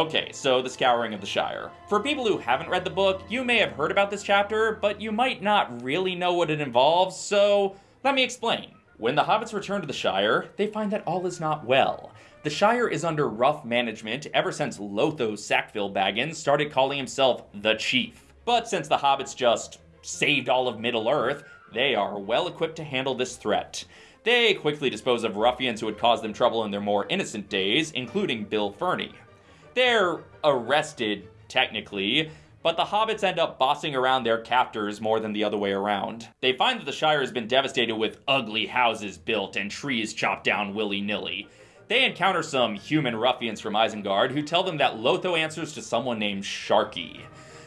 Okay, so the Scouring of the Shire. For people who haven't read the book, you may have heard about this chapter, but you might not really know what it involves, so let me explain. When the hobbits return to the Shire, they find that all is not well. The Shire is under rough management ever since Lotho Sackville Baggins started calling himself the Chief. But since the hobbits just saved all of Middle-earth, they are well equipped to handle this threat. They quickly dispose of ruffians who had caused them trouble in their more innocent days, including Bill Ferny. They're arrested, technically, but the hobbits end up bossing around their captors more than the other way around. They find that the Shire has been devastated with ugly houses built and trees chopped down willy-nilly, they encounter some human ruffians from Isengard who tell them that Lotho answers to someone named Sharky.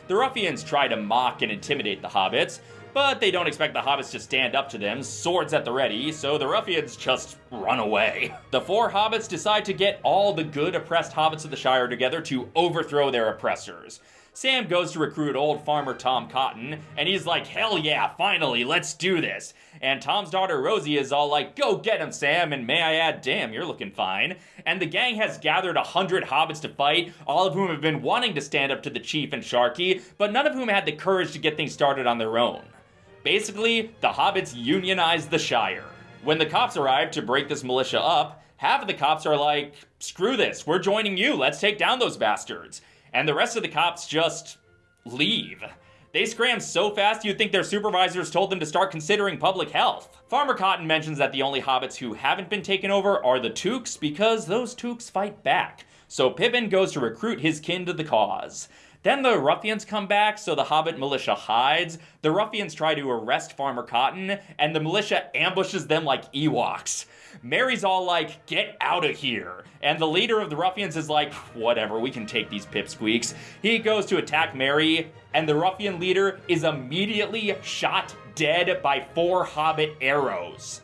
The ruffians try to mock and intimidate the hobbits, but they don't expect the hobbits to stand up to them, swords at the ready, so the ruffians just run away. The four hobbits decide to get all the good oppressed hobbits of the Shire together to overthrow their oppressors. Sam goes to recruit old farmer Tom Cotton, and he's like, hell yeah, finally, let's do this. And Tom's daughter Rosie is all like, go get him, Sam, and may I add, damn, you're looking fine. And the gang has gathered a hundred hobbits to fight, all of whom have been wanting to stand up to the chief and Sharky, but none of whom had the courage to get things started on their own. Basically, the hobbits unionized the Shire. When the cops arrive to break this militia up, half of the cops are like, screw this, we're joining you, let's take down those bastards and the rest of the cops just leave. They scram so fast you'd think their supervisors told them to start considering public health. Farmer Cotton mentions that the only hobbits who haven't been taken over are the Tooks because those Tooks fight back. So Pippin goes to recruit his kin to the cause. Then the ruffians come back, so the Hobbit militia hides. The ruffians try to arrest Farmer Cotton, and the militia ambushes them like Ewoks. Merry's all like, get out of here. And the leader of the ruffians is like, whatever, we can take these pipsqueaks. He goes to attack Mary, and the ruffian leader is immediately shot dead by four hobbit arrows.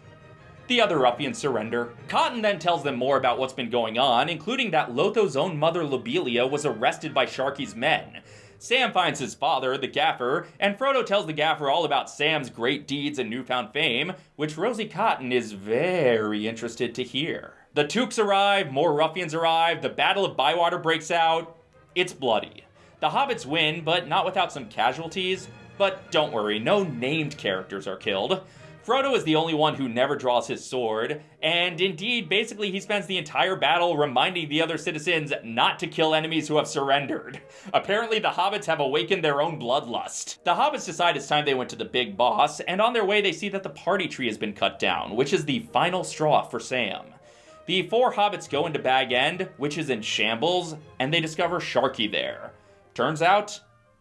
The other ruffians surrender. Cotton then tells them more about what's been going on, including that Lotho's own mother Lobelia was arrested by Sharky's men. Sam finds his father, the Gaffer, and Frodo tells the Gaffer all about Sam's great deeds and newfound fame, which Rosie Cotton is very interested to hear. The Tooks arrive, more ruffians arrive, the Battle of Bywater breaks out. It's bloody. The hobbits win, but not without some casualties. But don't worry, no named characters are killed. Frodo is the only one who never draws his sword, and indeed, basically, he spends the entire battle reminding the other citizens not to kill enemies who have surrendered. Apparently, the hobbits have awakened their own bloodlust. The hobbits decide it's time they went to the big boss, and on their way, they see that the party tree has been cut down, which is the final straw for Sam. The four hobbits go into Bag End, which is in shambles, and they discover Sharky there. Turns out,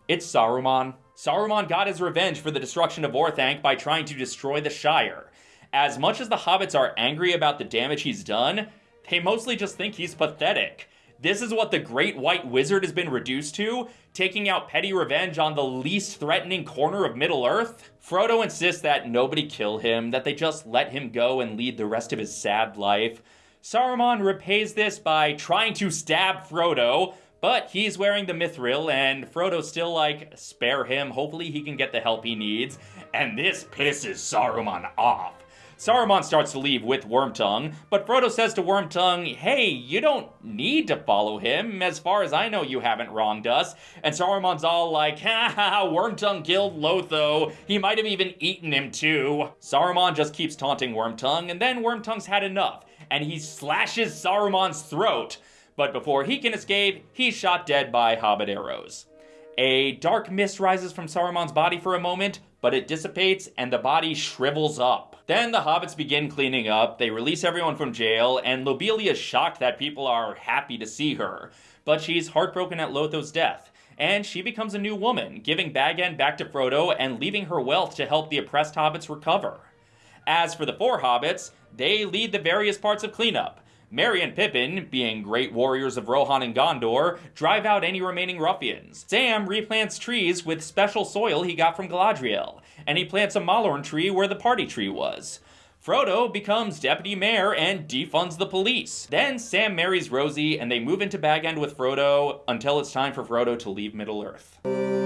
it's Saruman. Saruman got his revenge for the destruction of Orthanc by trying to destroy the Shire. As much as the hobbits are angry about the damage he's done, they mostly just think he's pathetic. This is what the Great White Wizard has been reduced to, taking out petty revenge on the least threatening corner of Middle-earth? Frodo insists that nobody kill him, that they just let him go and lead the rest of his sad life. Saruman repays this by trying to stab Frodo, but he's wearing the mithril, and Frodo's still like, spare him, hopefully he can get the help he needs. And this pisses Saruman off. Saruman starts to leave with Wormtongue, but Frodo says to Wormtongue, hey, you don't need to follow him. As far as I know, you haven't wronged us. And Saruman's all like, ha ha Wormtongue killed Lotho. He might have even eaten him too. Saruman just keeps taunting Wormtongue, and then Wormtongue's had enough, and he slashes Saruman's throat but before he can escape, he's shot dead by hobbit arrows. A dark mist rises from Saruman's body for a moment, but it dissipates and the body shrivels up. Then the hobbits begin cleaning up, they release everyone from jail, and Lobelia is shocked that people are happy to see her. But she's heartbroken at Lotho's death, and she becomes a new woman, giving Bag End back to Frodo and leaving her wealth to help the oppressed hobbits recover. As for the four hobbits, they lead the various parts of cleanup. Merry and Pippin, being great warriors of Rohan and Gondor, drive out any remaining ruffians. Sam replants trees with special soil he got from Galadriel, and he plants a Mallorn tree where the party tree was. Frodo becomes deputy mayor and defunds the police. Then Sam marries Rosie and they move into Bag End with Frodo until it's time for Frodo to leave Middle-earth.